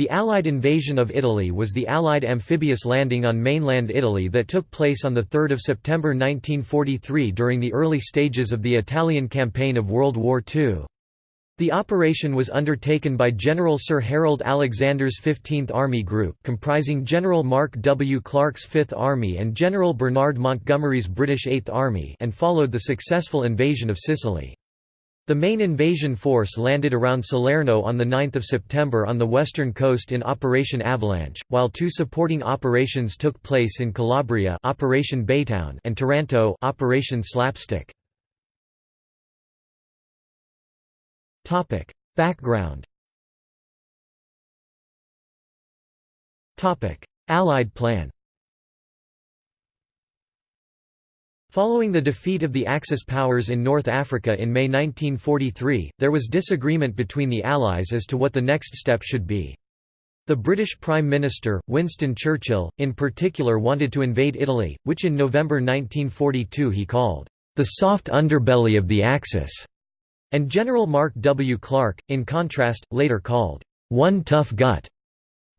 The Allied invasion of Italy was the Allied amphibious landing on mainland Italy that took place on 3 September 1943 during the early stages of the Italian campaign of World War II. The operation was undertaken by General Sir Harold Alexander's 15th Army Group comprising General Mark W. Clark's 5th Army and General Bernard Montgomery's British 8th Army and followed the successful invasion of Sicily. The main invasion force landed around Salerno on 9 September on the western coast in Operation Avalanche, while two supporting operations took place in Calabria Operation Baytown and Taranto Operation Slapstick. Background Allied plan Following the defeat of the Axis powers in North Africa in May 1943, there was disagreement between the Allies as to what the next step should be. The British Prime Minister, Winston Churchill, in particular wanted to invade Italy, which in November 1942 he called, "...the soft underbelly of the Axis", and General Mark W. Clark, in contrast, later called, "...one tough gut."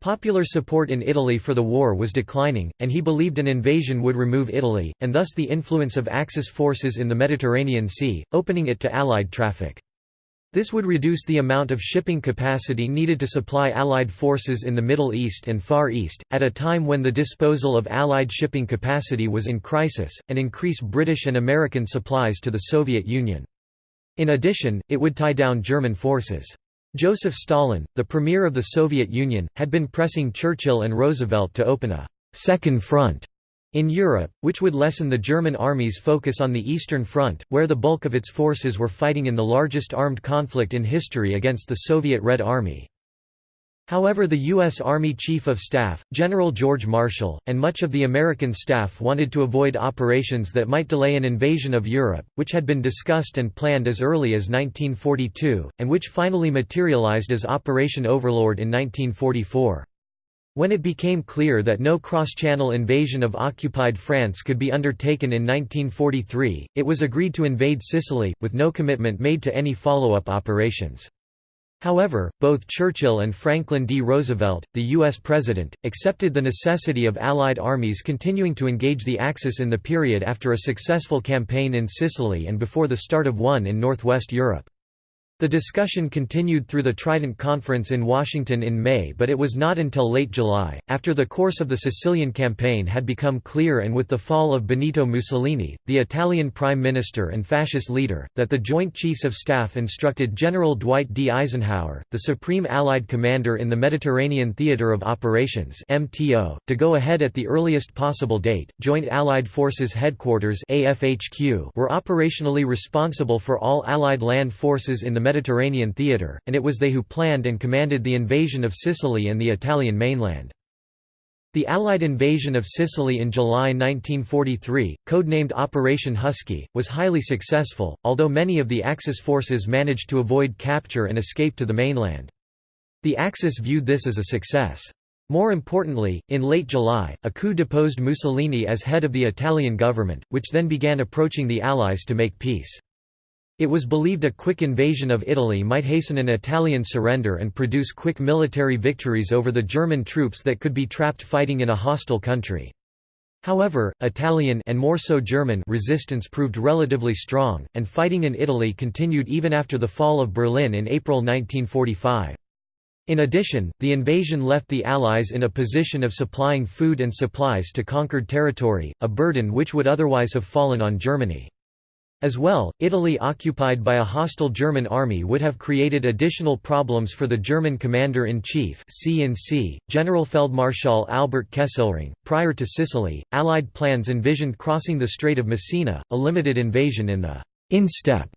Popular support in Italy for the war was declining, and he believed an invasion would remove Italy, and thus the influence of Axis forces in the Mediterranean Sea, opening it to Allied traffic. This would reduce the amount of shipping capacity needed to supply Allied forces in the Middle East and Far East, at a time when the disposal of Allied shipping capacity was in crisis, and increase British and American supplies to the Soviet Union. In addition, it would tie down German forces. Joseph Stalin, the premier of the Soviet Union, had been pressing Churchill and Roosevelt to open a second front» in Europe, which would lessen the German army's focus on the Eastern Front, where the bulk of its forces were fighting in the largest armed conflict in history against the Soviet Red Army. However the U.S. Army Chief of Staff, General George Marshall, and much of the American staff wanted to avoid operations that might delay an invasion of Europe, which had been discussed and planned as early as 1942, and which finally materialized as Operation Overlord in 1944. When it became clear that no cross-channel invasion of occupied France could be undertaken in 1943, it was agreed to invade Sicily, with no commitment made to any follow-up operations. However, both Churchill and Franklin D. Roosevelt, the U.S. President, accepted the necessity of Allied armies continuing to engage the Axis in the period after a successful campaign in Sicily and before the start of one in northwest Europe. The discussion continued through the Trident Conference in Washington in May but it was not until late July, after the course of the Sicilian campaign had become clear and with the fall of Benito Mussolini, the Italian prime minister and fascist leader, that the Joint Chiefs of Staff instructed General Dwight D. Eisenhower, the supreme Allied commander in the Mediterranean Theater of Operations (MTO), to go ahead at the earliest possible date. Joint Allied Forces Headquarters (AFHQ) were operationally responsible for all Allied land forces in the Mediterranean theatre, and it was they who planned and commanded the invasion of Sicily and the Italian mainland. The Allied invasion of Sicily in July 1943, codenamed Operation Husky, was highly successful, although many of the Axis forces managed to avoid capture and escape to the mainland. The Axis viewed this as a success. More importantly, in late July, a coup deposed Mussolini as head of the Italian government, which then began approaching the Allies to make peace. It was believed a quick invasion of Italy might hasten an Italian surrender and produce quick military victories over the German troops that could be trapped fighting in a hostile country. However, Italian and more so German resistance proved relatively strong, and fighting in Italy continued even after the fall of Berlin in April 1945. In addition, the invasion left the Allies in a position of supplying food and supplies to conquered territory, a burden which would otherwise have fallen on Germany. As well, Italy occupied by a hostile German army would have created additional problems for the German commander-in-chief General Generalfeldmarschall Albert Kesselring. Prior to Sicily, Allied plans envisioned crossing the Strait of Messina, a limited invasion in the insteppe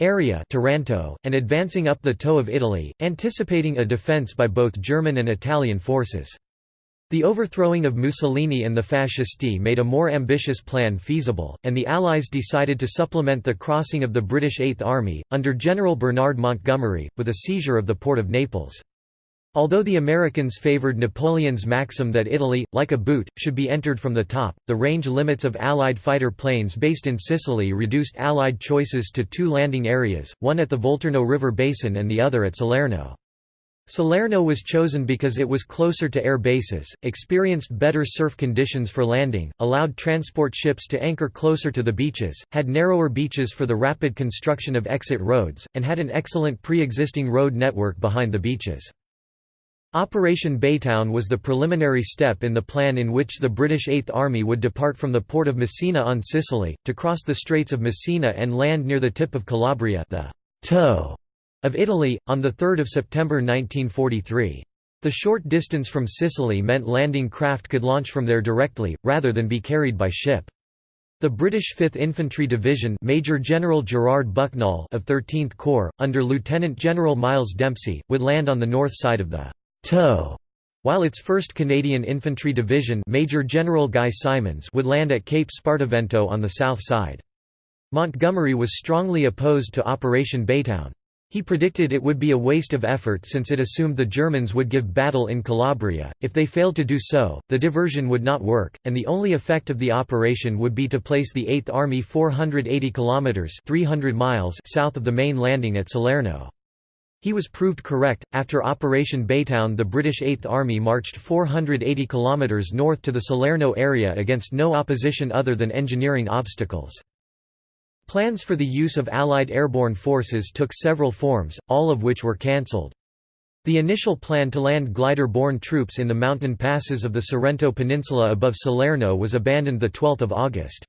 area Taranto, and advancing up the toe of Italy, anticipating a defence by both German and Italian forces. The overthrowing of Mussolini and the Fascisti made a more ambitious plan feasible, and the Allies decided to supplement the crossing of the British Eighth Army, under General Bernard Montgomery, with a seizure of the port of Naples. Although the Americans favored Napoleon's maxim that Italy, like a boot, should be entered from the top, the range limits of Allied fighter planes based in Sicily reduced Allied choices to two landing areas, one at the Volturno River basin and the other at Salerno. Salerno was chosen because it was closer to air bases, experienced better surf conditions for landing, allowed transport ships to anchor closer to the beaches, had narrower beaches for the rapid construction of exit roads, and had an excellent pre-existing road network behind the beaches. Operation Baytown was the preliminary step in the plan in which the British Eighth Army would depart from the port of Messina on Sicily, to cross the Straits of Messina and land near the tip of Calabria the toe of Italy, on 3 September 1943. The short distance from Sicily meant landing craft could launch from there directly, rather than be carried by ship. The British 5th Infantry Division Major General Gerard Bucknall of 13th Corps, under Lieutenant General Miles Dempsey, would land on the north side of the toe, while its 1st Canadian Infantry Division Major General Guy Simonds would land at Cape Spartivento on the south side. Montgomery was strongly opposed to Operation Baytown. He predicted it would be a waste of effort since it assumed the Germans would give battle in Calabria. If they failed to do so, the diversion would not work, and the only effect of the operation would be to place the Eighth Army 480 kilometers (300 miles) south of the main landing at Salerno. He was proved correct. After Operation Baytown, the British Eighth Army marched 480 kilometers north to the Salerno area against no opposition other than engineering obstacles. Plans for the use of Allied airborne forces took several forms, all of which were cancelled. The initial plan to land glider-borne troops in the mountain passes of the Sorrento Peninsula above Salerno was abandoned 12 August.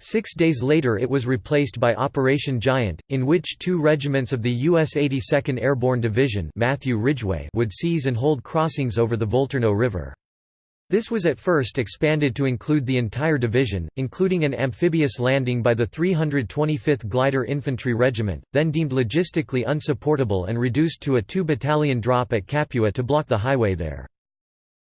Six days later it was replaced by Operation Giant, in which two regiments of the U.S. 82nd Airborne Division Matthew Ridgway would seize and hold crossings over the Volturno River. This was at first expanded to include the entire division, including an amphibious landing by the 325th Glider Infantry Regiment, then deemed logistically unsupportable and reduced to a two-battalion drop at Capua to block the highway there.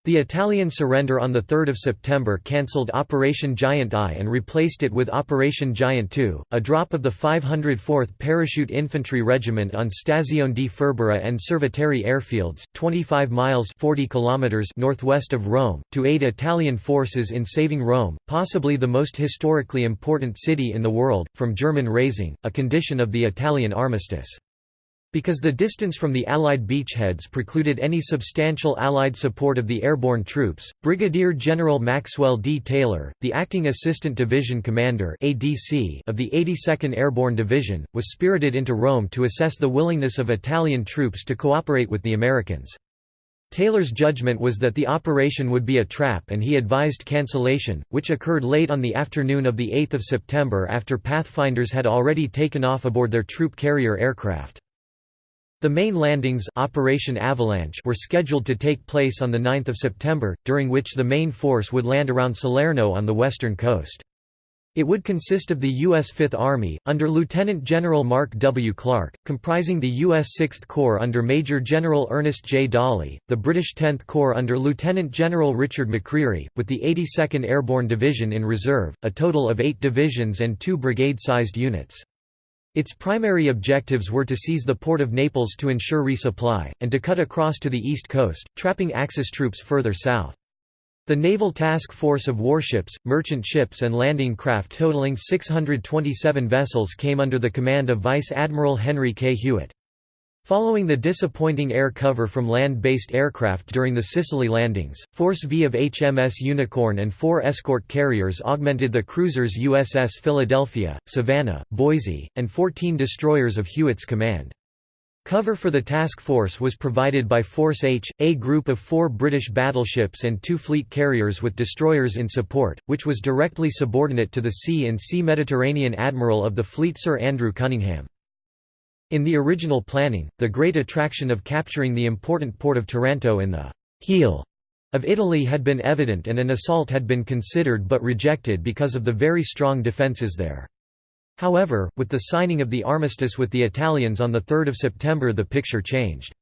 The Italian surrender on 3 September cancelled Operation Giant I and replaced it with Operation Giant II, a drop of the 504th Parachute Infantry Regiment on Stazione di Furbara and Cerveteri airfields, 25 miles 40 kilometers northwest of Rome, to aid Italian forces in saving Rome, possibly the most historically important city in the world, from German razing, a condition of the Italian armistice. Because the distance from the Allied beachheads precluded any substantial Allied support of the airborne troops, Brigadier General Maxwell D. Taylor, the acting Assistant Division Commander (ADC) of the 82nd Airborne Division, was spirited into Rome to assess the willingness of Italian troops to cooperate with the Americans. Taylor's judgment was that the operation would be a trap and he advised cancellation, which occurred late on the afternoon of 8 September after Pathfinders had already taken off aboard their troop carrier aircraft. The main landings Operation Avalanche were scheduled to take place on 9 September, during which the main force would land around Salerno on the western coast. It would consist of the U.S. Fifth Army, under Lieutenant General Mark W. Clark, comprising the U.S. Sixth Corps under Major General Ernest J. Dawley, the British Tenth Corps under Lieutenant General Richard McCreery, with the 82nd Airborne Division in reserve, a total of eight divisions and two brigade-sized units. Its primary objectives were to seize the port of Naples to ensure resupply, and to cut across to the east coast, trapping Axis troops further south. The naval task force of warships, merchant ships and landing craft totaling 627 vessels came under the command of Vice Admiral Henry K. Hewitt. Following the disappointing air cover from land-based aircraft during the Sicily landings, Force V of HMS Unicorn and four escort carriers augmented the cruisers USS Philadelphia, Savannah, Boise, and 14 destroyers of Hewitt's command. Cover for the task force was provided by Force H, a group of four British battleships and two fleet carriers with destroyers in support, which was directly subordinate to the C-in-C Mediterranean Admiral of the fleet Sir Andrew Cunningham. In the original planning, the great attraction of capturing the important port of Taranto in the «heel» of Italy had been evident and an assault had been considered but rejected because of the very strong defences there. However, with the signing of the armistice with the Italians on 3 September the picture changed.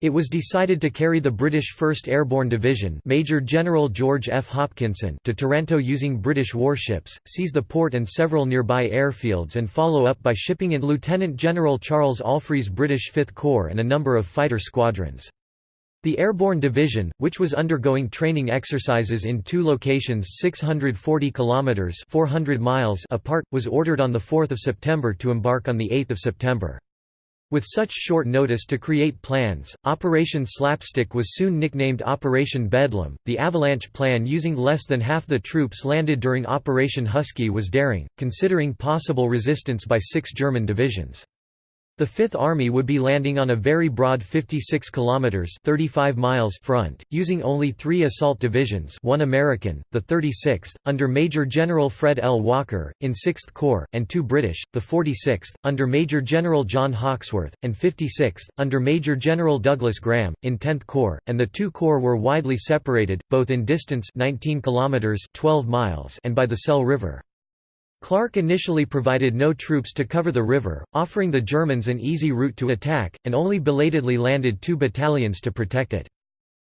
It was decided to carry the British 1st Airborne Division Major General George F. Hopkinson to Taranto using British warships, seize the port and several nearby airfields and follow up by shipping in Lieutenant General Charles Allfrey's British Fifth Corps and a number of fighter squadrons. The Airborne Division, which was undergoing training exercises in two locations 640 kilometers 400 miles apart, was ordered on the 4th of September to embark on the 8th of September. With such short notice to create plans, Operation Slapstick was soon nicknamed Operation Bedlam. The avalanche plan using less than half the troops landed during Operation Husky was daring, considering possible resistance by six German divisions. The Fifth Army would be landing on a very broad 56 kilometers (35 miles) front, using only 3 assault divisions, one American, the 36th under Major General Fred L. Walker in 6th Corps, and two British, the 46th under Major General John Hawkesworth and 56th under Major General Douglas Graham in 10th Corps, and the two corps were widely separated both in distance 19 kilometers (12 miles) and by the Sele River. Clark initially provided no troops to cover the river, offering the Germans an easy route to attack, and only belatedly landed two battalions to protect it.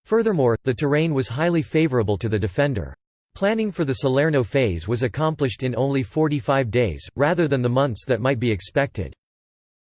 Furthermore, the terrain was highly favorable to the defender. Planning for the Salerno phase was accomplished in only 45 days, rather than the months that might be expected.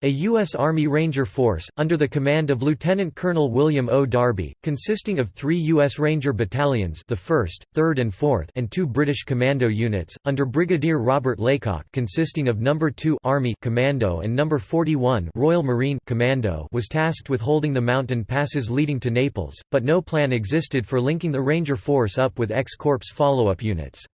A U.S. Army Ranger Force, under the command of Lieutenant Colonel William O. Darby, consisting of three U.S. Ranger battalions the 1st, 3rd and 4th and two British Commando units, under Brigadier Robert Laycock consisting of No. 2 Army Commando and No. 41 Royal Marine Commando was tasked with holding the mountain passes leading to Naples, but no plan existed for linking the Ranger Force up with X-Corps follow-up units.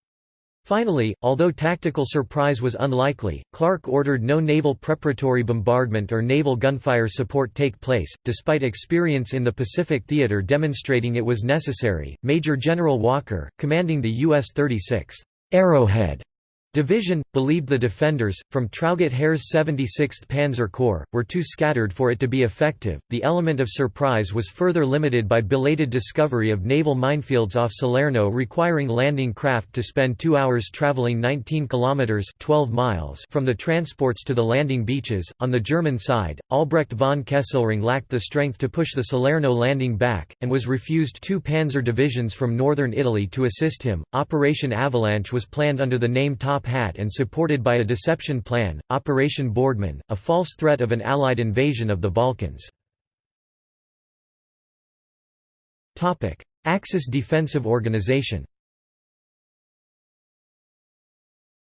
Finally, although tactical surprise was unlikely, Clark ordered no naval preparatory bombardment or naval gunfire support take place, despite experience in the Pacific theater demonstrating it was necessary. Major General Walker, commanding the U.S. 36th Arrowhead Division, believed the defenders, from Traugott Herr's 76th Panzer Corps, were too scattered for it to be effective. The element of surprise was further limited by belated discovery of naval minefields off Salerno requiring landing craft to spend two hours traveling 19 kilometers 12 miles from the transports to the landing beaches. On the German side, Albrecht von Kesselring lacked the strength to push the Salerno landing back, and was refused two panzer divisions from northern Italy to assist him. Operation Avalanche was planned under the name Top Hat and supported by a deception plan, Operation Boardman, a false threat of an Allied invasion of the Balkans. Axis defensive organization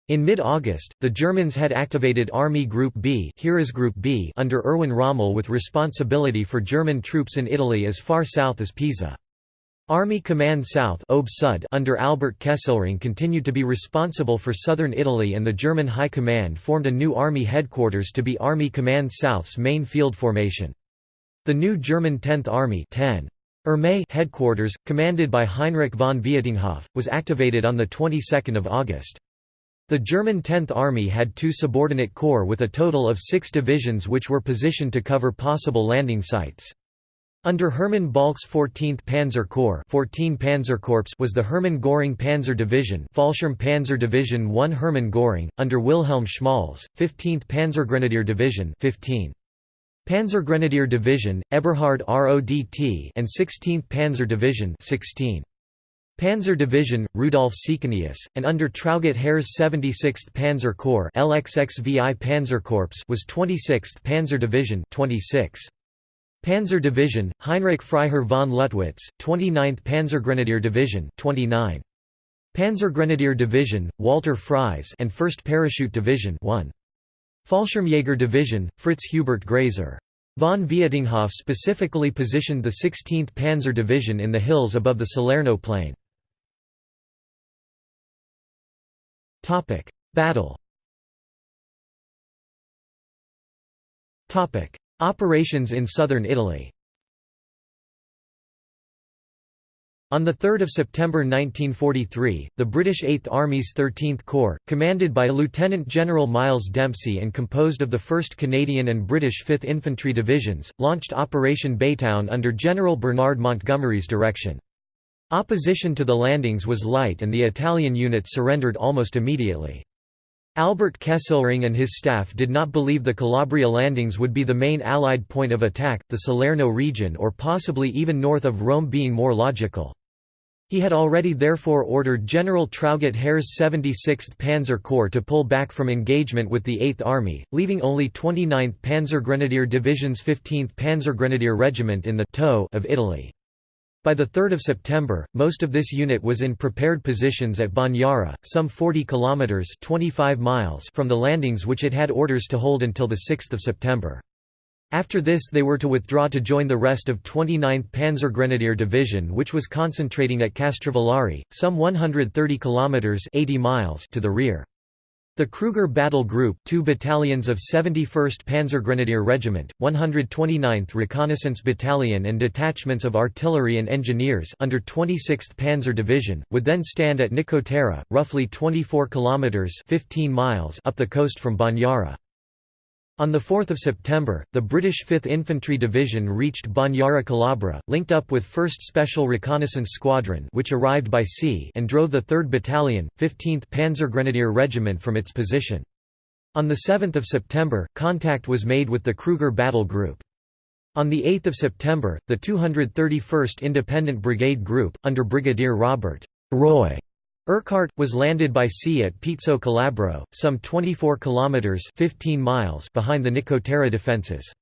In mid-August, the Germans had activated Army Group B, Heeresgruppe B under Erwin Rommel with responsibility for German troops in Italy as far south as Pisa. Army Command South under Albert Kesselring continued to be responsible for southern Italy and the German High Command formed a new army headquarters to be Army Command South's main field formation. The new German 10th Army 10. Armee headquarters, commanded by Heinrich von Vietinghoff, was activated on the 22nd of August. The German 10th Army had two subordinate corps with a total of six divisions which were positioned to cover possible landing sites. Under Hermann Balck's 14th Panzer Corps 14 Panzerkorps was the Hermann Göring Panzer Division Fallschirm Panzer Division 1 Hermann Göring, under Wilhelm Schmalz, 15th Panzergrenadier Division 15. Panzergrenadier Division, Eberhard RODT and 16th Panzer Division 16. Panzer Division, Rudolf Sieckenius, and under Traugott Herr's 76th Panzer Corps LXXVI Panzerkorps was 26th Panzer Division 26. Panzer Division, Heinrich Freiherr von Luttwitz, 29th Panzergrenadier Division 29. Panzergrenadier Division, Walter Fries and 1st Parachute Division 1. Fallschirmjäger Division, Fritz Hubert Gräser. Von Vietinghoff specifically positioned the 16th Panzer Division in the hills above the Salerno plain. Battle Operations in southern Italy On 3 September 1943, the British Eighth Army's 13th Corps, commanded by Lieutenant General Miles Dempsey and composed of the 1st Canadian and British 5th Infantry Divisions, launched Operation Baytown under General Bernard Montgomery's direction. Opposition to the landings was light and the Italian units surrendered almost immediately. Albert Kesselring and his staff did not believe the Calabria landings would be the main Allied point of attack, the Salerno region or possibly even north of Rome being more logical. He had already therefore ordered General Traugott Herr's 76th Panzer Corps to pull back from engagement with the 8th Army, leaving only 29th Panzergrenadier Division's 15th Panzergrenadier Regiment in the toe of Italy. By 3 September, most of this unit was in prepared positions at Bagnara, some 40 kilometers (25 miles) from the landings which it had orders to hold until the 6th of September. After this they were to withdraw to join the rest of 29th Panzergrenadier Division which was concentrating at Castrovillari, some 130 kilometers 80 miles to the rear. The Kruger Battle Group, two battalions of 71st Panzergrenadier Regiment, 129th Reconnaissance Battalion and detachments of artillery and engineers under 26th Panzer Division, would then stand at Nicotera, roughly 24 kilometers 15 miles up the coast from Bagnara. On 4 September, the British 5th Infantry Division reached Bagnara Calabra, linked up with 1st Special Reconnaissance Squadron which arrived by sea and drove the 3rd Battalion, 15th Panzergrenadier Regiment from its position. On 7 September, contact was made with the Kruger Battle Group. On 8 September, the 231st Independent Brigade Group, under Brigadier Robert Roy Urquhart, was landed by sea at Pizzo Calabro, some 24 kilometers (15 miles) behind the Nicotera defenses.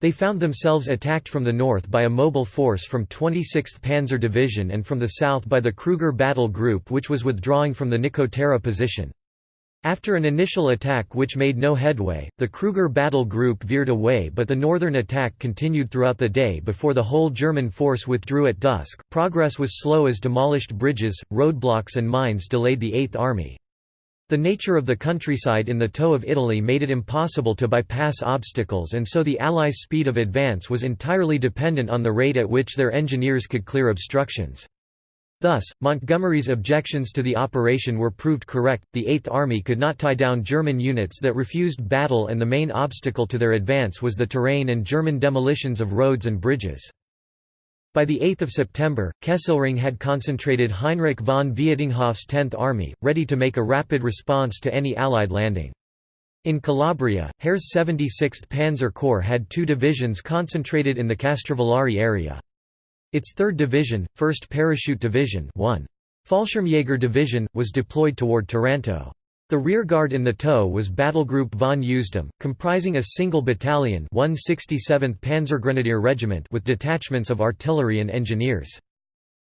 They found themselves attacked from the north by a mobile force from 26th Panzer Division and from the south by the Kruger Battle Group which was withdrawing from the Nicotera position. After an initial attack which made no headway, the Kruger battle group veered away but the northern attack continued throughout the day before the whole German force withdrew at dusk. Progress was slow as demolished bridges, roadblocks and mines delayed the Eighth Army. The nature of the countryside in the toe of Italy made it impossible to bypass obstacles and so the Allies' speed of advance was entirely dependent on the rate at which their engineers could clear obstructions. Thus, Montgomery's objections to the operation were proved correct, the Eighth Army could not tie down German units that refused battle and the main obstacle to their advance was the terrain and German demolitions of roads and bridges. By 8 September, Kesselring had concentrated Heinrich von Vietinghoff's Tenth Army, ready to make a rapid response to any Allied landing. In Calabria, Herr's 76th Panzer Corps had two divisions concentrated in the Castrovillari area. Its 3rd Division, 1st Parachute Division 1. Fallschirmjäger Division, was deployed toward Taranto. The rearguard in the toe was Battlegroup von Usedom, comprising a single battalion 167th Panzergrenadier Regiment with detachments of artillery and engineers.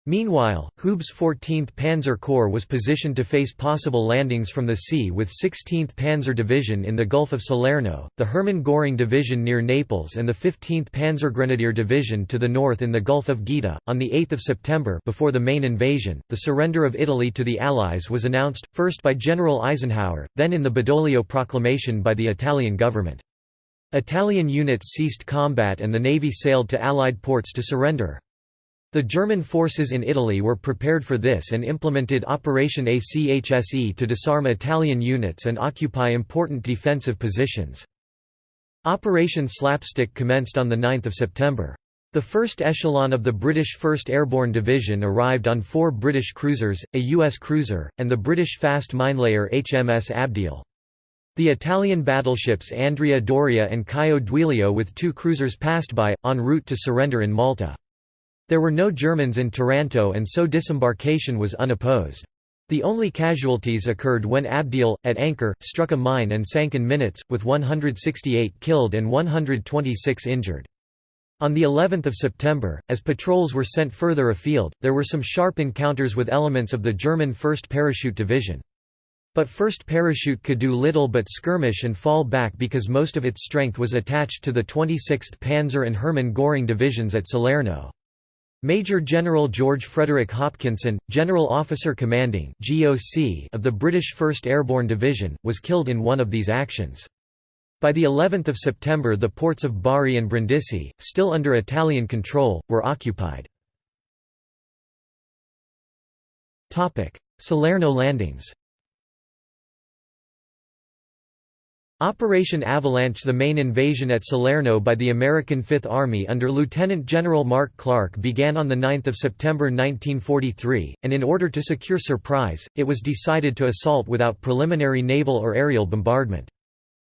Meanwhile, Hube's 14th Panzer Corps was positioned to face possible landings from the sea with 16th Panzer Division in the Gulf of Salerno, the Hermann Göring Division near Naples and the 15th Panzergrenadier Division to the north in the Gulf of Gaeta. On 8 September before the main invasion, the surrender of Italy to the Allies was announced, first by General Eisenhower, then in the Badoglio Proclamation by the Italian government. Italian units ceased combat and the navy sailed to Allied ports to surrender. The German forces in Italy were prepared for this and implemented Operation ACHSE to disarm Italian units and occupy important defensive positions. Operation Slapstick commenced on 9 September. The first echelon of the British 1st Airborne Division arrived on four British cruisers, a U.S. cruiser, and the British fast minelayer HMS Abdiel. The Italian battleships Andrea Doria and Caio Duilio with two cruisers passed by, en route to surrender in Malta. There were no Germans in Taranto and so disembarkation was unopposed. The only casualties occurred when Abdiel, at anchor, struck a mine and sank in minutes, with 168 killed and 126 injured. On the 11th of September, as patrols were sent further afield, there were some sharp encounters with elements of the German 1st Parachute Division. But 1st Parachute could do little but skirmish and fall back because most of its strength was attached to the 26th Panzer and Hermann Göring divisions at Salerno. Major General George Frederick Hopkinson, General Officer Commanding (GOC) of the British 1st Airborne Division, was killed in one of these actions. By the 11th of September the ports of Bari and Brindisi, still under Italian control, were occupied. Salerno landings Operation Avalanche The main invasion at Salerno by the American Fifth Army under Lieutenant General Mark Clark began on 9 September 1943, and in order to secure surprise, it was decided to assault without preliminary naval or aerial bombardment.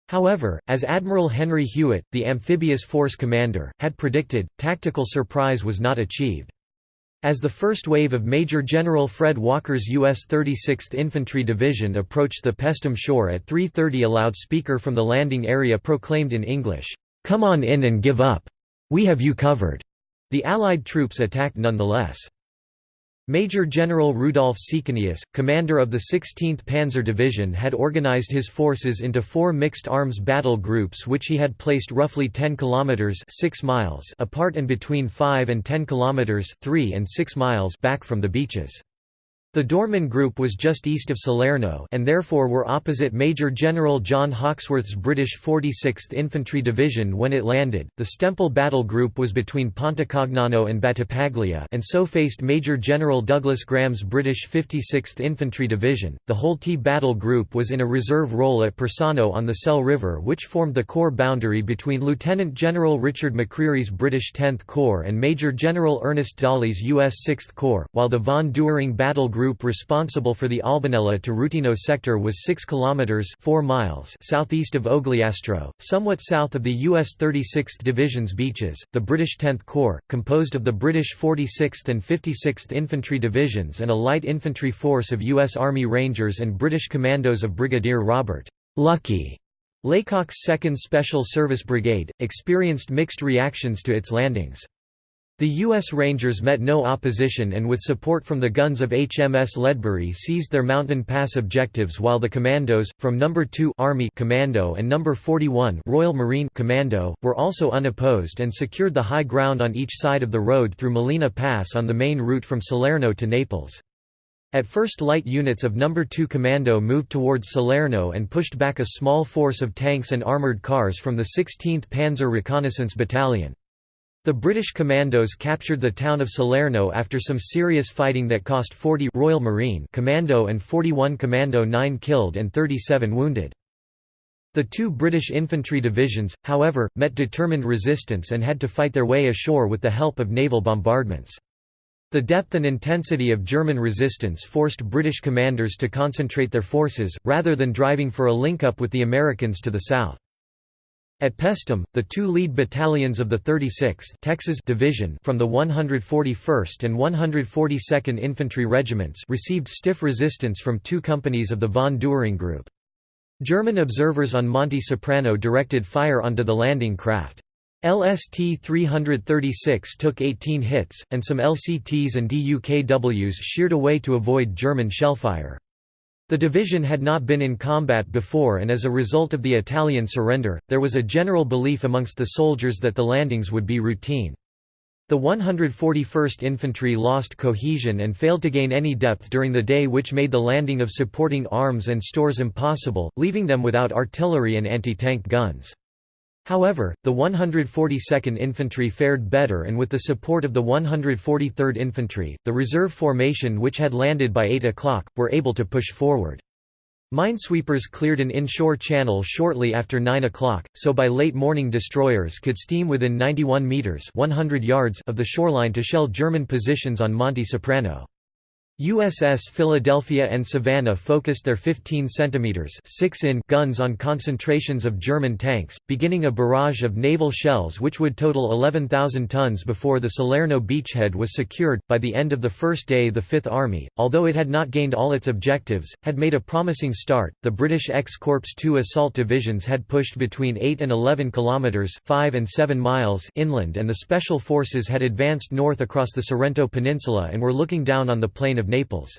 However, as Admiral Henry Hewitt, the amphibious force commander, had predicted, tactical surprise was not achieved. As the first wave of Major General Fred Walker's U.S. 36th Infantry Division approached the Paestum shore at 3.30 a loudspeaker from the landing area proclaimed in English, "'Come on in and give up! We have you covered!' The Allied troops attacked nonetheless. Major General Rudolf Sieckenius, commander of the 16th Panzer Division had organized his forces into four mixed arms battle groups which he had placed roughly 10 kilometers 6 miles apart and between 5 and 10 kilometers 3 and 6 miles back from the beaches. The Dorman Group was just east of Salerno and therefore were opposite Major General John Hawkesworth's British 46th Infantry Division when it landed. The Stempel Battle Group was between Pontecagnano and Battipaglia and so faced Major General Douglas Graham's British 56th Infantry Division. The Holtey Battle Group was in a reserve role at Persano on the Sele River which formed the corps boundary between Lieutenant General Richard McCreery's British 10th Corps and Major General Ernest Dawley's U.S. 6th Corps, while the von Duering Battle Group group responsible for the Albanella to Rutino sector was 6 kilometers 4 miles southeast of Ogliastro, somewhat south of the US 36th Division's beaches. The British 10th Corps, composed of the British 46th and 56th Infantry Divisions and a light infantry force of US Army Rangers and British Commandos of Brigadier Robert Lucky Laycock's 2nd Special Service Brigade, experienced mixed reactions to its landings. The U.S. Rangers met no opposition and with support from the guns of HMS Ledbury seized their Mountain Pass objectives while the commandos, from No. 2 Army Commando and No. 41 Royal Marine Commando, were also unopposed and secured the high ground on each side of the road through Molina Pass on the main route from Salerno to Naples. At first light units of No. 2 Commando moved towards Salerno and pushed back a small force of tanks and armoured cars from the 16th Panzer Reconnaissance Battalion. The British commandos captured the town of Salerno after some serious fighting that cost 40 Royal Marine Commando and 41 Commando 9 killed and 37 wounded. The two British infantry divisions, however, met determined resistance and had to fight their way ashore with the help of naval bombardments. The depth and intensity of German resistance forced British commanders to concentrate their forces, rather than driving for a link-up with the Americans to the south. At Paestum, the two lead battalions of the 36th Texas Division from the 141st and 142nd Infantry Regiments received stiff resistance from two companies of the von Duering Group. German observers on Monte Soprano directed fire onto the landing craft. LST-336 took 18 hits, and some LCTs and DUKWs sheared away to avoid German shellfire. The division had not been in combat before and as a result of the Italian surrender, there was a general belief amongst the soldiers that the landings would be routine. The 141st Infantry lost cohesion and failed to gain any depth during the day which made the landing of supporting arms and stores impossible, leaving them without artillery and anti-tank guns. However, the 142nd Infantry fared better and with the support of the 143rd Infantry, the reserve formation which had landed by 8 o'clock, were able to push forward. Minesweepers cleared an inshore channel shortly after 9 o'clock, so by late morning destroyers could steam within 91 metres 100 yards of the shoreline to shell German positions on Monte Soprano. USS Philadelphia and Savannah focused their 15 cm 6 in guns on concentrations of German tanks, beginning a barrage of naval shells which would total 11,000 tons before the Salerno beachhead was secured. By the end of the first day, the Fifth Army, although it had not gained all its objectives, had made a promising start. The British X-Corps two assault divisions had pushed between 8 and 11 kilometers (5 and 7 miles) inland, and the special forces had advanced north across the Sorrento Peninsula and were looking down on the plain of of Naples.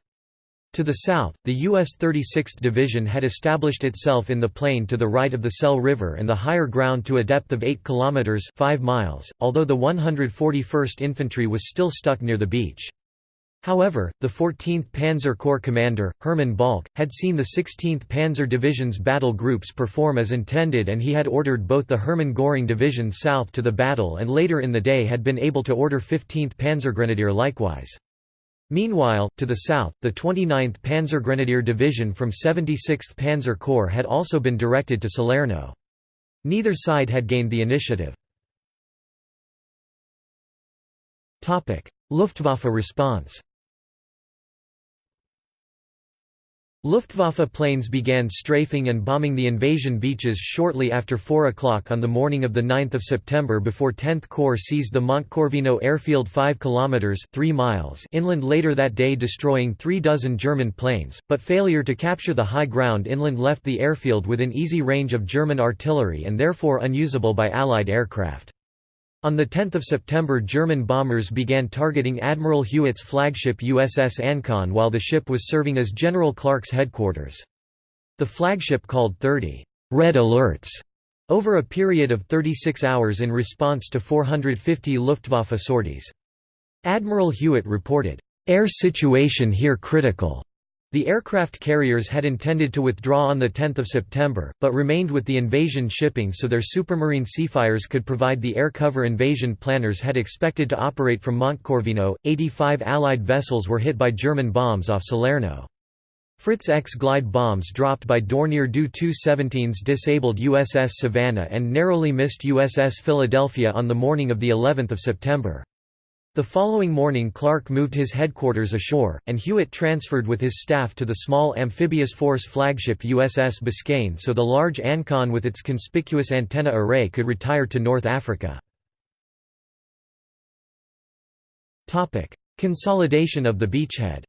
To the south, the U.S. 36th Division had established itself in the plain to the right of the Sele River and the higher ground to a depth of 8 km 5 miles, although the 141st Infantry was still stuck near the beach. However, the 14th Panzer Corps commander, Hermann Balck, had seen the 16th Panzer Division's battle groups perform as intended and he had ordered both the Hermann Göring Division south to the battle and later in the day had been able to order 15th Panzergrenadier likewise. Meanwhile, to the south, the 29th Panzergrenadier Division from 76th Panzer Corps had also been directed to Salerno. Neither side had gained the initiative. Luftwaffe response Luftwaffe planes began strafing and bombing the invasion beaches shortly after 4 o'clock on the morning of 9 September before 10th Corps seized the Montecorvino airfield 5 km 3 miles inland later that day destroying three dozen German planes, but failure to capture the high ground inland left the airfield within easy range of German artillery and therefore unusable by Allied aircraft. On 10 September German bombers began targeting Admiral Hewitt's flagship USS Ancon while the ship was serving as General Clark's headquarters. The flagship called 30 «red alerts» over a period of 36 hours in response to 450 Luftwaffe sorties. Admiral Hewitt reported, "...air situation here critical." The aircraft carriers had intended to withdraw on 10 September, but remained with the invasion shipping so their supermarine Seafires could provide the air cover invasion planners had expected to operate from Montecorvino. 85 Allied vessels were hit by German bombs off Salerno. Fritz X glide bombs dropped by Dornier Do 217s disabled USS Savannah and narrowly missed USS Philadelphia on the morning of the 11th of September. The following morning Clark moved his headquarters ashore, and Hewitt transferred with his staff to the small amphibious force flagship USS Biscayne so the large Ancon with its conspicuous antenna array could retire to North Africa. Consolidation of the beachhead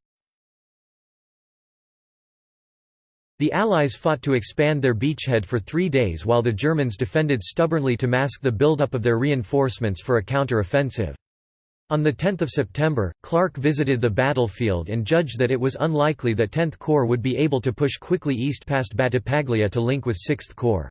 The Allies fought to expand their beachhead for three days while the Germans defended stubbornly to mask the buildup of their reinforcements for a counter-offensive. On 10 September, Clark visited the battlefield and judged that it was unlikely that 10th Corps would be able to push quickly east past Battipaglia to link with 6th Corps.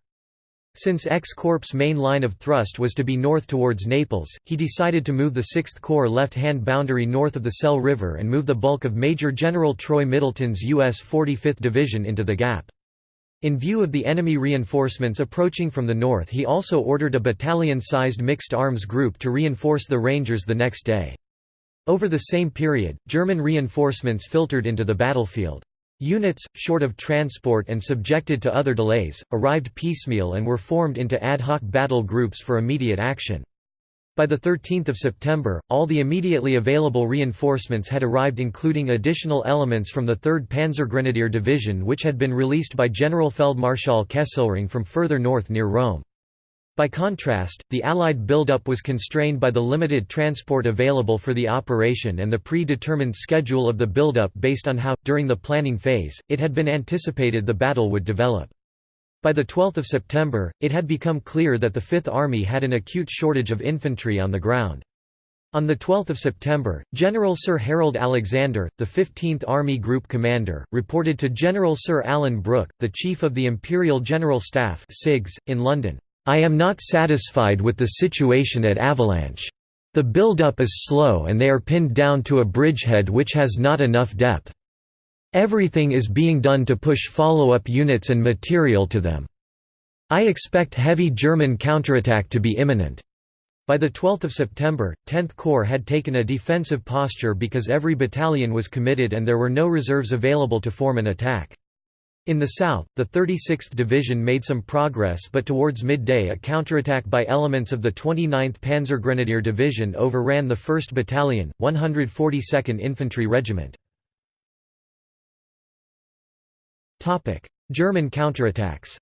Since X Corps' main line of thrust was to be north towards Naples, he decided to move the 6th Corps left-hand boundary north of the Sele River and move the bulk of Major General Troy Middleton's U.S. 45th Division into the gap. In view of the enemy reinforcements approaching from the north he also ordered a battalion-sized mixed arms group to reinforce the Rangers the next day. Over the same period, German reinforcements filtered into the battlefield. Units, short of transport and subjected to other delays, arrived piecemeal and were formed into ad hoc battle groups for immediate action. By 13 September, all the immediately available reinforcements had arrived including additional elements from the 3rd Panzergrenadier Division which had been released by Generalfeldmarschall Kesselring from further north near Rome. By contrast, the Allied buildup was constrained by the limited transport available for the operation and the pre-determined schedule of the buildup based on how, during the planning phase, it had been anticipated the battle would develop. By 12 September, it had become clear that the Fifth Army had an acute shortage of infantry on the ground. On 12 September, General Sir Harold Alexander, the 15th Army Group Commander, reported to General Sir Alan Brooke, the Chief of the Imperial General Staff in London, "'I am not satisfied with the situation at Avalanche. The build-up is slow and they are pinned down to a bridgehead which has not enough depth. Everything is being done to push follow-up units and material to them. I expect heavy German counterattack to be imminent. By 12 September, 10th Corps had taken a defensive posture because every battalion was committed and there were no reserves available to form an attack. In the south, the 36th Division made some progress but towards midday a counterattack by elements of the 29th Panzergrenadier Division overran the 1st Battalion, 142nd Infantry Regiment. German counterattacks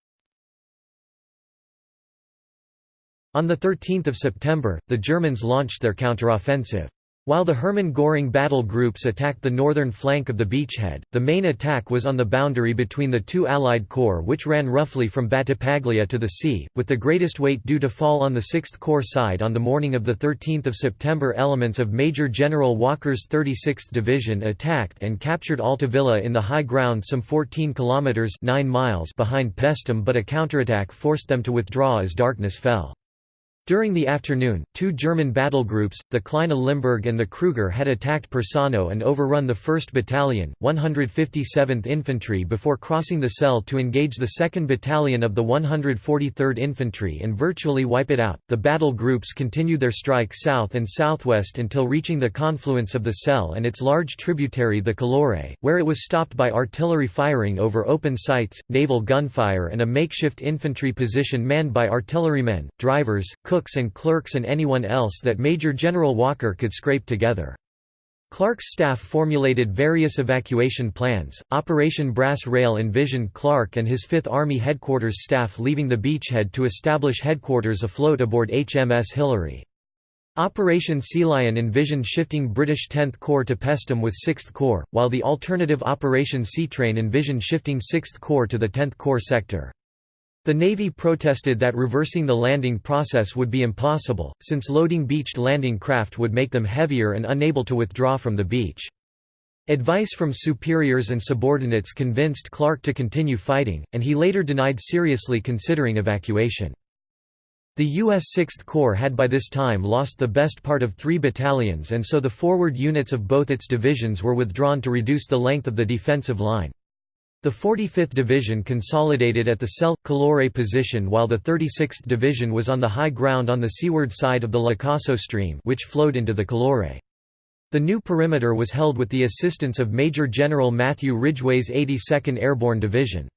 On 13 September, the Germans launched their counteroffensive. While the Hermann Göring battle groups attacked the northern flank of the beachhead, the main attack was on the boundary between the two Allied corps which ran roughly from Battipaglia to the sea, with the greatest weight due to fall on the 6th Corps side on the morning of 13 September elements of Major General Walker's 36th Division attacked and captured Altavilla in the high ground some 14 kilometres 9 miles behind Paestum but a counterattack forced them to withdraw as darkness fell. During the afternoon, two German battle groups, the Kleine Limburg and the Kruger had attacked Persano and overrun the 1st Battalion, 157th Infantry before crossing the Sele to engage the 2nd Battalion of the 143rd Infantry and virtually wipe it out. The battle groups continued their strike south and southwest until reaching the confluence of the Sele and its large tributary the Calore, where it was stopped by artillery firing over open sights, naval gunfire and a makeshift infantry position manned by artillerymen, drivers, cooks and clerks and anyone else that Major General Walker could scrape together. Clark's staff formulated various evacuation plans. Operation Brass Rail envisioned Clark and his Fifth Army headquarters staff leaving the beachhead to establish headquarters afloat aboard HMS Hilary. Operation Sea Lion envisioned shifting British 10th Corps to Paestum with 6th Corps, while the alternative Operation Sea Train envisioned shifting 6th Corps to the 10th Corps sector. The Navy protested that reversing the landing process would be impossible, since loading beached landing craft would make them heavier and unable to withdraw from the beach. Advice from superiors and subordinates convinced Clark to continue fighting, and he later denied seriously considering evacuation. The U.S. Sixth Corps had by this time lost the best part of three battalions and so the forward units of both its divisions were withdrawn to reduce the length of the defensive line. The 45th Division consolidated at the Sele Calore position while the 36th Division was on the high ground on the seaward side of the La Cosa stream which flowed into the Calore. The new perimeter was held with the assistance of Major General Matthew Ridgway's 82nd Airborne Division.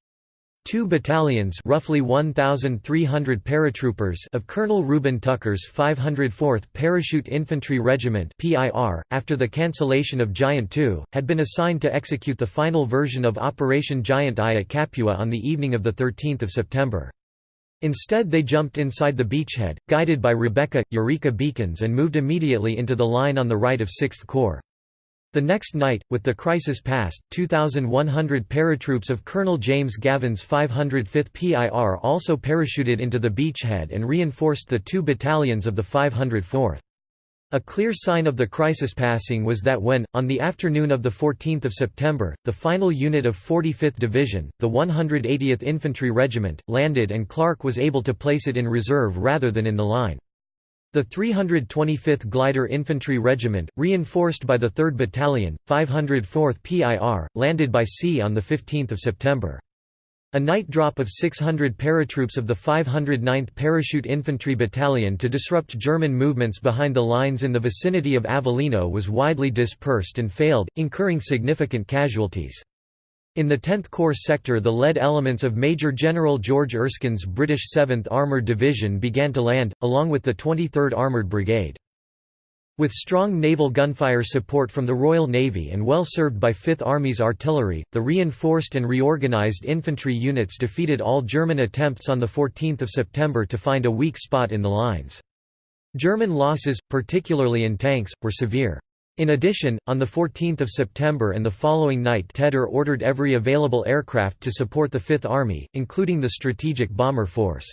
Two battalions roughly 1,300 paratroopers of Colonel Reuben Tucker's 504th Parachute Infantry Regiment PIR, after the cancellation of Giant II, had been assigned to execute the final version of Operation Giant I at Capua on the evening of 13 September. Instead they jumped inside the beachhead, guided by Rebecca, Eureka beacons and moved immediately into the line on the right of 6th Corps. The next night, with the crisis past, 2,100 paratroops of Colonel James Gavin's 505th PIR also parachuted into the beachhead and reinforced the two battalions of the 504th. A clear sign of the crisis passing was that when, on the afternoon of 14 September, the final unit of 45th Division, the 180th Infantry Regiment, landed and Clark was able to place it in reserve rather than in the line. The 325th Glider Infantry Regiment, reinforced by the 3rd Battalion, 504th PIR, landed by sea on 15 September. A night drop of 600 paratroops of the 509th Parachute Infantry Battalion to disrupt German movements behind the lines in the vicinity of Avellino was widely dispersed and failed, incurring significant casualties. In the 10th Corps sector the lead elements of Major General George Erskine's British 7th Armoured Division began to land, along with the 23rd Armoured Brigade. With strong naval gunfire support from the Royal Navy and well served by Fifth Army's artillery, the reinforced and reorganised infantry units defeated all German attempts on 14 September to find a weak spot in the lines. German losses, particularly in tanks, were severe. In addition, on 14 September and the following night Tedder ordered every available aircraft to support the Fifth Army, including the Strategic Bomber Force.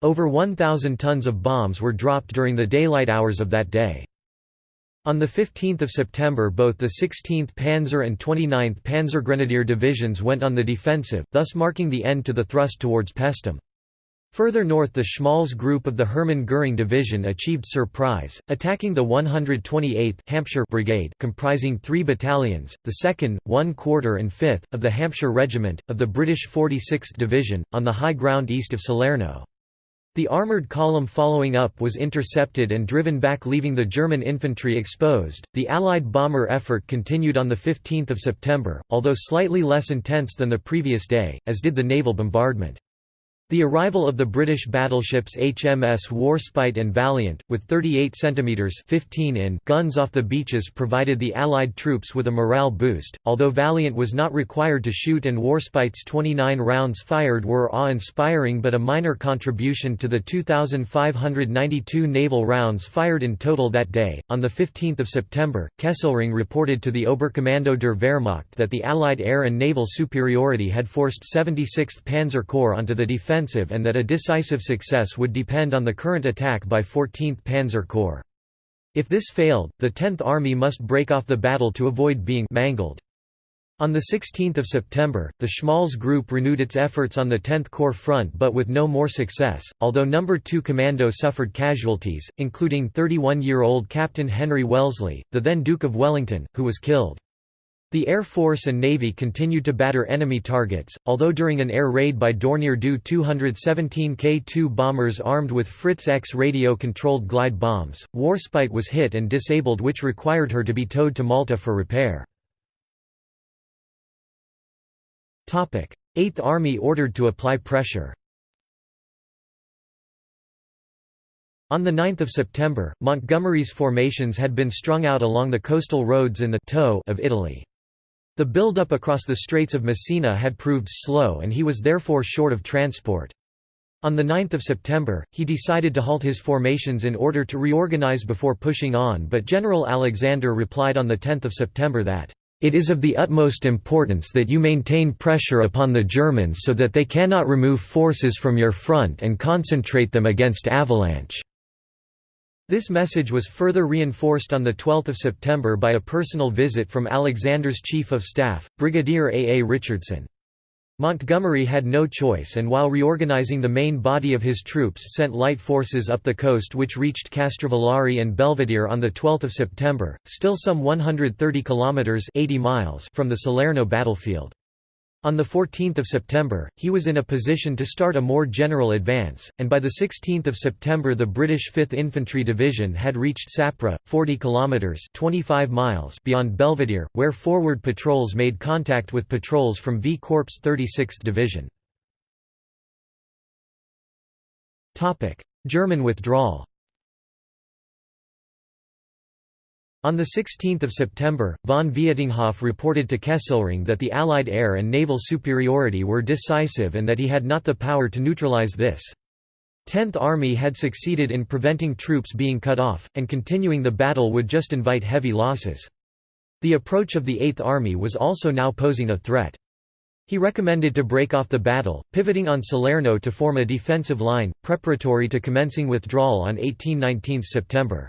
Over 1,000 tons of bombs were dropped during the daylight hours of that day. On 15 September both the 16th Panzer and 29th Panzergrenadier divisions went on the defensive, thus marking the end to the thrust towards Paestum. Further north the Schmalz group of the Hermann Göring Division achieved surprise, attacking the 128th Hampshire Brigade comprising three battalions, the 2nd, 1 quarter and 5th, of the Hampshire Regiment, of the British 46th Division, on the high ground east of Salerno. The armoured column following up was intercepted and driven back leaving the German infantry exposed. The Allied bomber effort continued on 15 September, although slightly less intense than the previous day, as did the naval bombardment. The arrival of the British battleships HMS Warspite and Valiant, with 38 cm 15 in guns off the beaches provided the Allied troops with a morale boost, although Valiant was not required to shoot and Warspite's 29 rounds fired were awe-inspiring but a minor contribution to the 2,592 naval rounds fired in total that day. On 15 September, Kesselring reported to the Oberkommando der Wehrmacht that the Allied air and naval superiority had forced 76th Panzer Corps onto the defense offensive and that a decisive success would depend on the current attack by 14th Panzer Corps. If this failed, the 10th Army must break off the battle to avoid being mangled. On 16 September, the Schmalz Group renewed its efforts on the 10th Corps front but with no more success, although No. 2 Commando suffered casualties, including 31-year-old Captain Henry Wellesley, the then Duke of Wellington, who was killed. The Air Force and Navy continued to batter enemy targets, although during an air raid by Dornier Do 217 K-2 bombers armed with Fritz X radio-controlled glide bombs, Warspite was hit and disabled which required her to be towed to Malta for repair. 8th Army ordered to apply pressure On 9 September, Montgomery's formations had been strung out along the coastal roads in the toe of Italy. The build-up across the Straits of Messina had proved slow and he was therefore short of transport. On 9 September, he decided to halt his formations in order to reorganize before pushing on but General Alexander replied on 10 September that, It is of the utmost importance that you maintain pressure upon the Germans so that they cannot remove forces from your front and concentrate them against Avalanche." This message was further reinforced on 12 September by a personal visit from Alexander's Chief of Staff, Brigadier A. A. Richardson. Montgomery had no choice and while reorganizing the main body of his troops sent light forces up the coast which reached Castrovillari and Belvedere on 12 September, still some 130 kilometers 80 miles from the Salerno battlefield. On 14 September, he was in a position to start a more general advance, and by 16 September the British 5th Infantry Division had reached Sapri, 40 kilometres 25 miles beyond Belvedere, where forward patrols made contact with patrols from V Corps 36th Division. German withdrawal On 16 September, von Vietinghoff reported to Kesselring that the Allied air and naval superiority were decisive and that he had not the power to neutralize this. Tenth Army had succeeded in preventing troops being cut off, and continuing the battle would just invite heavy losses. The approach of the Eighth Army was also now posing a threat. He recommended to break off the battle, pivoting on Salerno to form a defensive line, preparatory to commencing withdrawal on 18–19 September.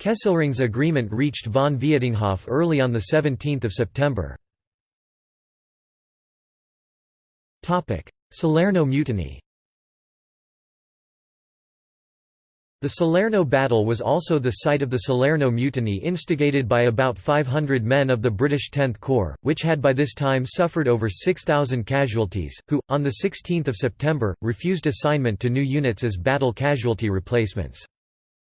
Kesselring's agreement reached von Vietinghoff early on 17 September. Salerno mutiny The Salerno battle was also the site of the Salerno mutiny instigated by about 500 men of the British 10th Corps, which had by this time suffered over 6,000 casualties, who, on 16 September, refused assignment to new units as battle casualty replacements.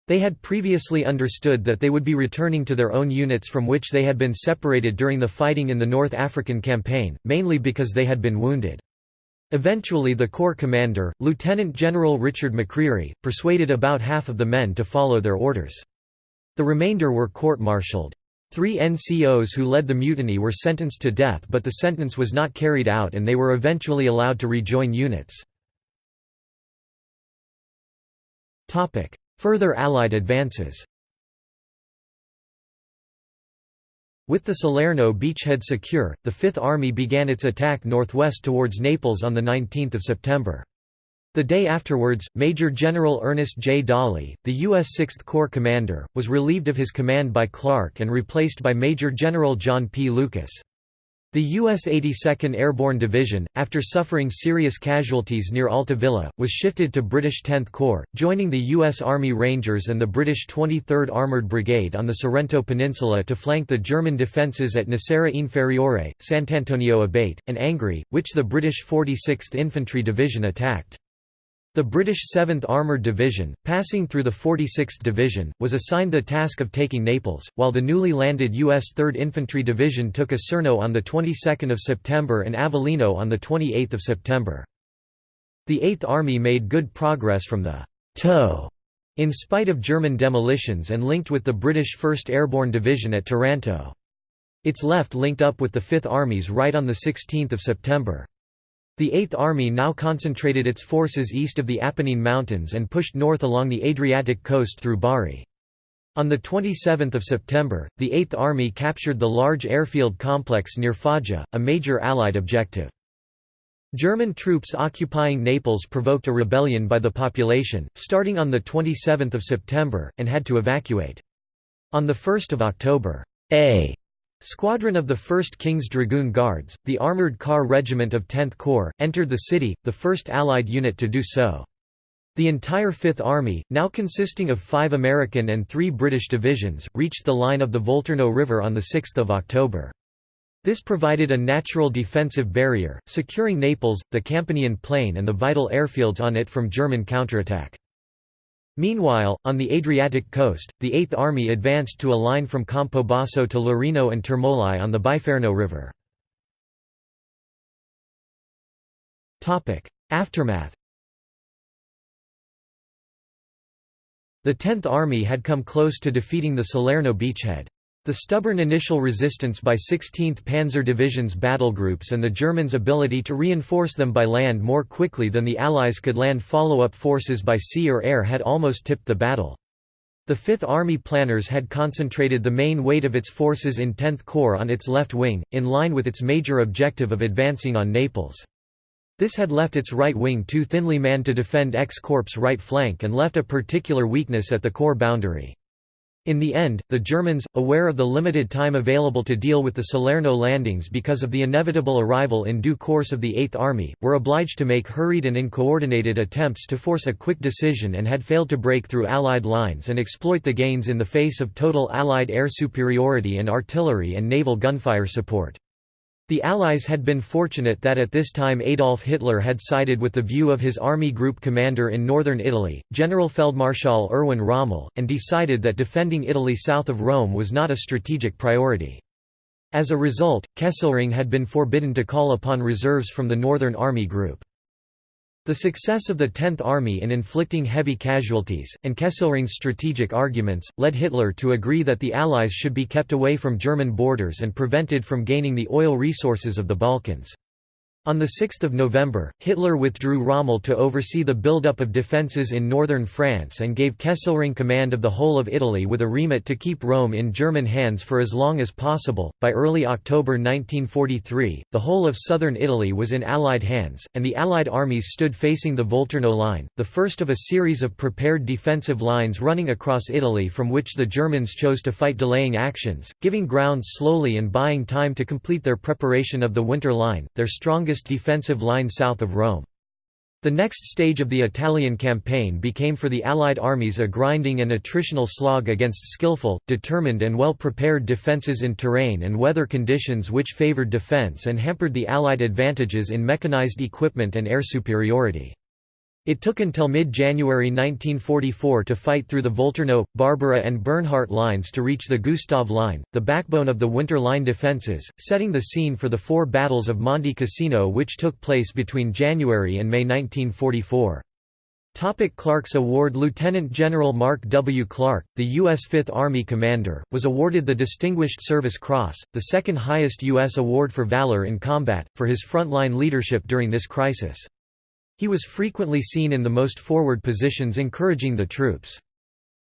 They had previously understood that they would be returning to their own units from which they had been separated during the fighting in the North African Campaign, mainly because they had been wounded. Eventually the Corps commander, Lieutenant General Richard McCreery, persuaded about half of the men to follow their orders. The remainder were court-martialed. Three NCOs who led the mutiny were sentenced to death but the sentence was not carried out and they were eventually allowed to rejoin units. Further Allied advances With the Salerno beachhead secure, the Fifth Army began its attack northwest towards Naples on 19 September. The day afterwards, Major General Ernest J. Dawley, the U.S. Sixth Corps commander, was relieved of his command by Clark and replaced by Major General John P. Lucas. The U.S. 82nd Airborne Division, after suffering serious casualties near Altavilla, was shifted to British 10th Corps, joining the U.S. Army Rangers and the British 23rd Armoured Brigade on the Sorrento Peninsula to flank the German defences at Nocera Inferiore, Sant'Antonio Abate, and Angri, which the British 46th Infantry Division attacked. The British 7th Armoured Division, passing through the 46th Division, was assigned the task of taking Naples, while the newly landed U.S. 3rd Infantry Division took Acerno on the 22nd of September and Avellino on the 28th of September. The Eighth Army made good progress from the toe in spite of German demolitions and linked with the British 1st Airborne Division at Taranto. Its left linked up with the Fifth Army's right on 16 September. The Eighth Army now concentrated its forces east of the Apennine Mountains and pushed north along the Adriatic coast through Bari. On 27 September, the Eighth Army captured the large airfield complex near Foggia, a major Allied objective. German troops occupying Naples provoked a rebellion by the population, starting on 27 September, and had to evacuate. On 1 October, A Squadron of the 1st King's Dragoon Guards, the Armoured Car Regiment of 10th Corps, entered the city, the first Allied unit to do so. The entire Fifth Army, now consisting of five American and three British divisions, reached the line of the Volturno River on 6 October. This provided a natural defensive barrier, securing Naples, the Campanian Plain and the vital airfields on it from German counterattack. Meanwhile, on the Adriatic coast, the Eighth Army advanced to a line from Campobasso to Larino and Termoli on the Biferno River. Aftermath The Tenth Army had come close to defeating the Salerno beachhead. The stubborn initial resistance by 16th Panzer Division's battlegroups and the Germans' ability to reinforce them by land more quickly than the Allies could land follow-up forces by sea or air had almost tipped the battle. The Fifth Army planners had concentrated the main weight of its forces in 10th Corps on its left wing, in line with its major objective of advancing on Naples. This had left its right wing too thinly manned to defend X-Corps' right flank and left a particular weakness at the Corps boundary. In the end, the Germans, aware of the limited time available to deal with the Salerno landings because of the inevitable arrival in due course of the Eighth Army, were obliged to make hurried and uncoordinated attempts to force a quick decision and had failed to break through Allied lines and exploit the gains in the face of total Allied air superiority and artillery and naval gunfire support. The Allies had been fortunate that at this time Adolf Hitler had sided with the view of his army group commander in northern Italy, General Generalfeldmarschall Erwin Rommel, and decided that defending Italy south of Rome was not a strategic priority. As a result, Kesselring had been forbidden to call upon reserves from the Northern Army Group. The success of the Tenth Army in inflicting heavy casualties, and Kesselring's strategic arguments, led Hitler to agree that the Allies should be kept away from German borders and prevented from gaining the oil resources of the Balkans. On 6 November, Hitler withdrew Rommel to oversee the build-up of defences in northern France and gave Kesselring command of the whole of Italy with a remit to keep Rome in German hands for as long as possible. By early October 1943, the whole of southern Italy was in Allied hands, and the Allied armies stood facing the Volturno Line, the first of a series of prepared defensive lines running across Italy from which the Germans chose to fight delaying actions, giving ground slowly and buying time to complete their preparation of the Winter Line, their strongest defensive line south of Rome. The next stage of the Italian campaign became for the Allied armies a grinding and attritional slog against skillful, determined and well-prepared defences in terrain and weather conditions which favoured defence and hampered the Allied advantages in mechanised equipment and air superiority. It took until mid-January 1944 to fight through the Volturno, Barbara and Bernhardt lines to reach the Gustav Line, the backbone of the Winter Line defences, setting the scene for the four battles of Monte Cassino which took place between January and May 1944. Topic Clark's Award Lieutenant General Mark W. Clark, the U.S. Fifth Army commander, was awarded the Distinguished Service Cross, the second highest U.S. award for valor in combat, for his frontline leadership during this crisis. He was frequently seen in the most forward positions encouraging the troops.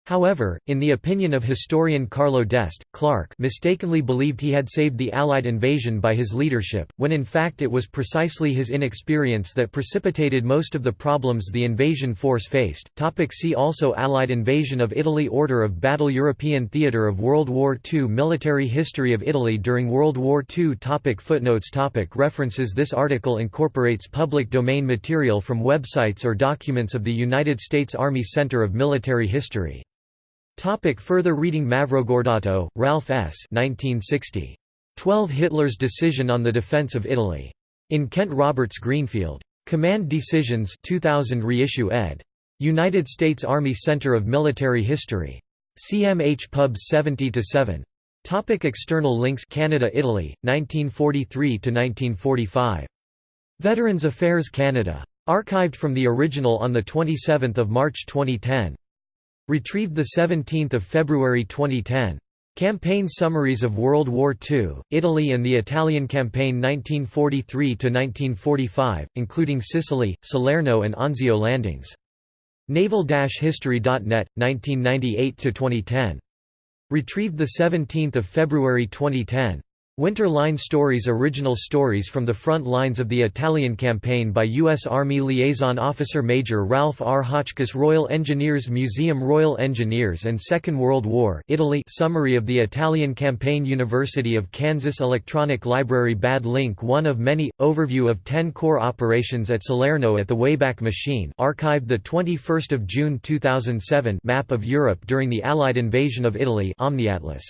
However, in the opinion of historian Carlo D'Este, Clark mistakenly believed he had saved the Allied invasion by his leadership, when in fact it was precisely his inexperience that precipitated most of the problems the invasion force faced. Topic see also Allied invasion of Italy Order of Battle European Theatre of World War II Military history of Italy during World War II topic Footnotes topic References This article incorporates public domain material from websites or documents of the United States Army Center of Military History. Topic further reading Mavrogordato, Ralph S. 1960. 12 Hitler's Decision on the Defense of Italy. In Kent Roberts Greenfield. Command Decisions 2000 reissue ed. United States Army Center of Military History. CMH Pub 70-7. Topic external links Canada Italy, 1943–1945. Veterans Affairs Canada. Archived from the original on 27 March 2010. Retrieved 17 February 2010. Campaign summaries of World War II, Italy and the Italian campaign 1943–1945, including Sicily, Salerno and Anzio landings. Naval-history.net, 1998–2010. Retrieved 17 February 2010. Winter Line Stories Original stories from the front lines of the Italian campaign by U.S. Army Liaison Officer Major Ralph R. Hotchkiss Royal Engineers Museum Royal Engineers and Second World War Italy Summary of the Italian Campaign University of Kansas Electronic Library Bad link one of many, overview of 10 Corps operations at Salerno at the Wayback Machine archived 21 June 2007 map of Europe during the Allied invasion of Italy Omniatlas.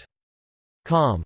Com.